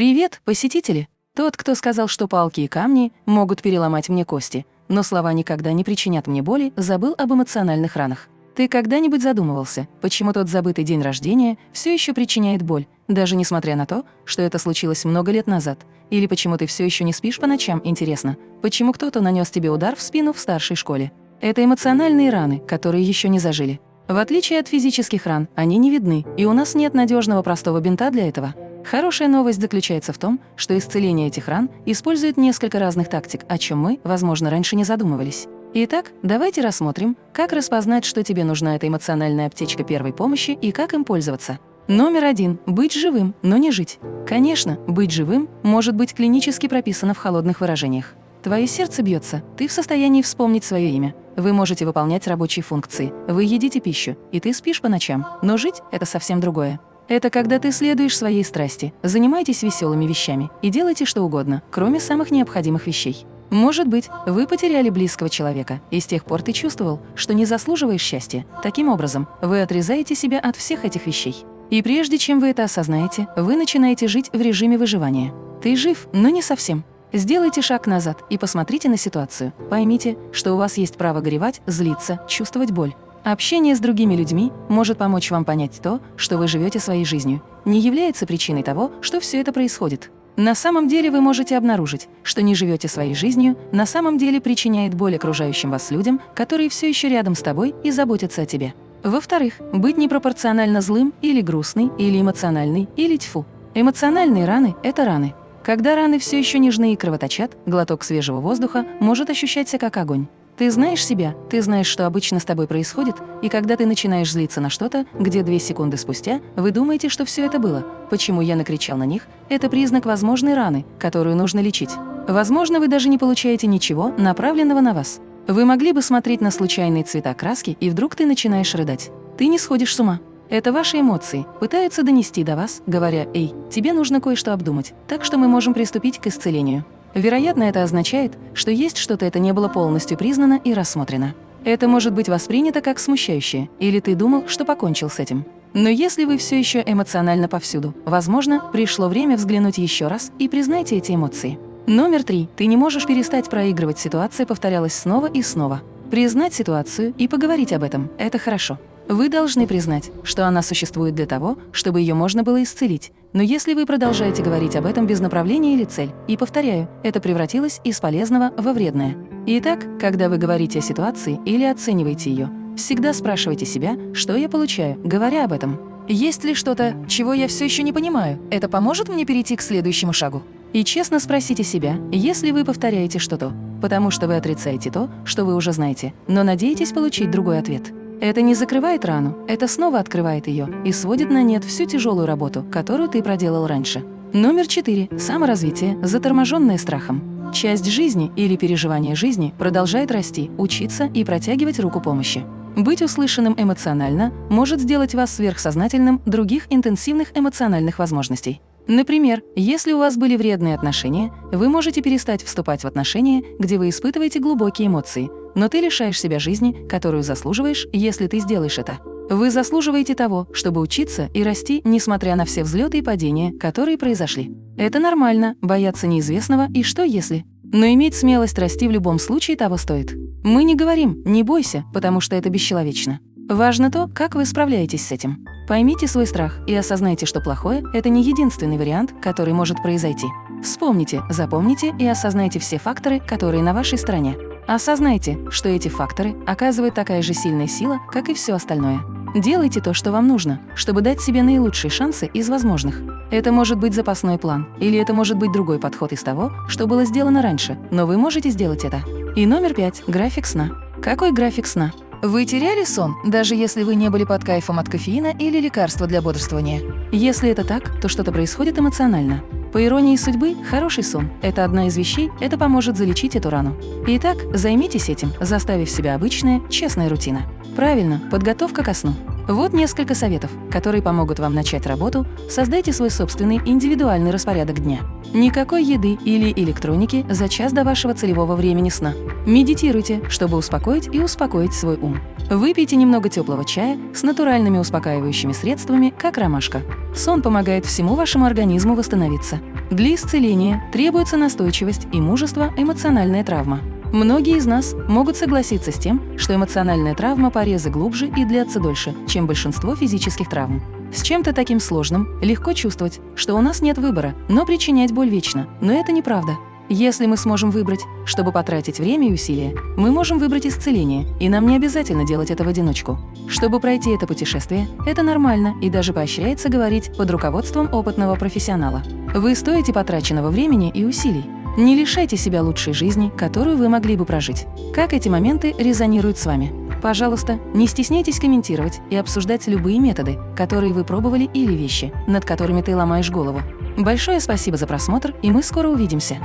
Привет, посетители! Тот, кто сказал, что палки и камни могут переломать мне кости, но слова никогда не причинят мне боли, забыл об эмоциональных ранах. Ты когда-нибудь задумывался, почему тот забытый день рождения все еще причиняет боль, даже несмотря на то, что это случилось много лет назад? Или почему ты все еще не спишь по ночам, интересно? Почему кто-то нанес тебе удар в спину в старшей школе? Это эмоциональные раны, которые еще не зажили. В отличие от физических ран, они не видны, и у нас нет надежного простого бинта для этого. Хорошая новость заключается в том, что исцеление этих ран использует несколько разных тактик, о чем мы, возможно, раньше не задумывались. Итак, давайте рассмотрим, как распознать, что тебе нужна эта эмоциональная аптечка первой помощи и как им пользоваться. Номер один – быть живым, но не жить. Конечно, быть живым может быть клинически прописано в холодных выражениях. Твое сердце бьется, ты в состоянии вспомнить свое имя. Вы можете выполнять рабочие функции, вы едите пищу, и ты спишь по ночам. Но жить – это совсем другое. Это когда ты следуешь своей страсти, занимаетесь веселыми вещами и делаете что угодно, кроме самых необходимых вещей. Может быть, вы потеряли близкого человека, и с тех пор ты чувствовал, что не заслуживаешь счастья. Таким образом, вы отрезаете себя от всех этих вещей. И прежде чем вы это осознаете, вы начинаете жить в режиме выживания. Ты жив, но не совсем. Сделайте шаг назад и посмотрите на ситуацию. Поймите, что у вас есть право горевать, злиться, чувствовать боль. Общение с другими людьми может помочь вам понять то, что вы живете своей жизнью, не является причиной того, что все это происходит. На самом деле вы можете обнаружить, что не живете своей жизнью, на самом деле причиняет боль окружающим вас людям, которые все еще рядом с тобой и заботятся о тебе. Во-вторых, быть непропорционально злым или грустный, или эмоциональный, или тьфу. Эмоциональные раны – это раны, когда раны все еще нежны и кровоточат, глоток свежего воздуха может ощущаться как огонь. Ты знаешь себя, ты знаешь, что обычно с тобой происходит, и когда ты начинаешь злиться на что-то, где две секунды спустя вы думаете, что все это было, почему я накричал на них, это признак возможной раны, которую нужно лечить. Возможно, вы даже не получаете ничего, направленного на вас. Вы могли бы смотреть на случайные цвета краски, и вдруг ты начинаешь рыдать. Ты не сходишь с ума. Это ваши эмоции, пытаются донести до вас, говоря «Эй, тебе нужно кое-что обдумать, так что мы можем приступить к исцелению». Вероятно, это означает, что есть что-то это не было полностью признано и рассмотрено. Это может быть воспринято как смущающее, или ты думал, что покончил с этим. Но если вы все еще эмоционально повсюду, возможно, пришло время взглянуть еще раз и признайте эти эмоции. Номер три. Ты не можешь перестать проигрывать, ситуация повторялась снова и снова. Признать ситуацию и поговорить об этом – это хорошо. Вы должны признать, что она существует для того, чтобы ее можно было исцелить. Но если вы продолжаете говорить об этом без направления или цель, и повторяю, это превратилось из полезного во вредное. Итак, когда вы говорите о ситуации или оцениваете ее, всегда спрашивайте себя, что я получаю, говоря об этом. Есть ли что-то, чего я все еще не понимаю? Это поможет мне перейти к следующему шагу? И честно спросите себя, если вы повторяете что-то, потому что вы отрицаете то, что вы уже знаете, но надеетесь получить другой ответ. Это не закрывает рану, это снова открывает ее и сводит на нет всю тяжелую работу, которую ты проделал раньше. Номер четыре. Саморазвитие, заторможенное страхом. Часть жизни или переживание жизни продолжает расти, учиться и протягивать руку помощи. Быть услышанным эмоционально может сделать вас сверхсознательным других интенсивных эмоциональных возможностей. Например, если у вас были вредные отношения, вы можете перестать вступать в отношения, где вы испытываете глубокие эмоции, но ты лишаешь себя жизни, которую заслуживаешь, если ты сделаешь это. Вы заслуживаете того, чтобы учиться и расти, несмотря на все взлеты и падения, которые произошли. Это нормально, бояться неизвестного и что если. Но иметь смелость расти в любом случае того стоит. Мы не говорим «не бойся», потому что это бесчеловечно. Важно то, как вы справляетесь с этим. Поймите свой страх и осознайте, что плохое – это не единственный вариант, который может произойти. Вспомните, запомните и осознайте все факторы, которые на вашей стороне. Осознайте, что эти факторы оказывают такая же сильная сила, как и все остальное. Делайте то, что вам нужно, чтобы дать себе наилучшие шансы из возможных. Это может быть запасной план, или это может быть другой подход из того, что было сделано раньше, но вы можете сделать это. И номер пять – график сна. Какой график сна? Вы теряли сон, даже если вы не были под кайфом от кофеина или лекарства для бодрствования? Если это так, то что-то происходит эмоционально. По иронии судьбы, хороший сон – это одна из вещей, это поможет залечить эту рану. Итак, займитесь этим, заставив себя обычная, честная рутина. Правильно, подготовка ко сну. Вот несколько советов, которые помогут вам начать работу. Создайте свой собственный индивидуальный распорядок дня. Никакой еды или электроники за час до вашего целевого времени сна. Медитируйте, чтобы успокоить и успокоить свой ум. Выпейте немного теплого чая с натуральными успокаивающими средствами, как ромашка. Сон помогает всему вашему организму восстановиться. Для исцеления требуется настойчивость и мужество эмоциональная травма. Многие из нас могут согласиться с тем, что эмоциональная травма порезы глубже и длятся дольше, чем большинство физических травм. С чем-то таким сложным легко чувствовать, что у нас нет выбора, но причинять боль вечно. Но это неправда. Если мы сможем выбрать, чтобы потратить время и усилия, мы можем выбрать исцеление, и нам не обязательно делать это в одиночку. Чтобы пройти это путешествие, это нормально и даже поощряется говорить под руководством опытного профессионала. Вы стоите потраченного времени и усилий. Не лишайте себя лучшей жизни, которую вы могли бы прожить. Как эти моменты резонируют с вами? Пожалуйста, не стесняйтесь комментировать и обсуждать любые методы, которые вы пробовали или вещи, над которыми ты ломаешь голову. Большое спасибо за просмотр, и мы скоро увидимся.